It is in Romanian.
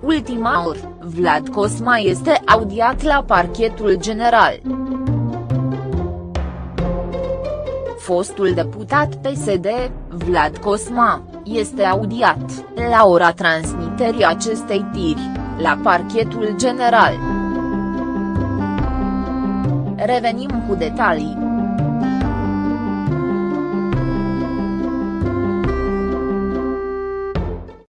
Ultima oră, Vlad Cosma este audiat la parchetul general. Fostul deputat PSD, Vlad Cosma, este audiat, la ora transmiterii acestei tiri, la parchetul general. Revenim cu detalii.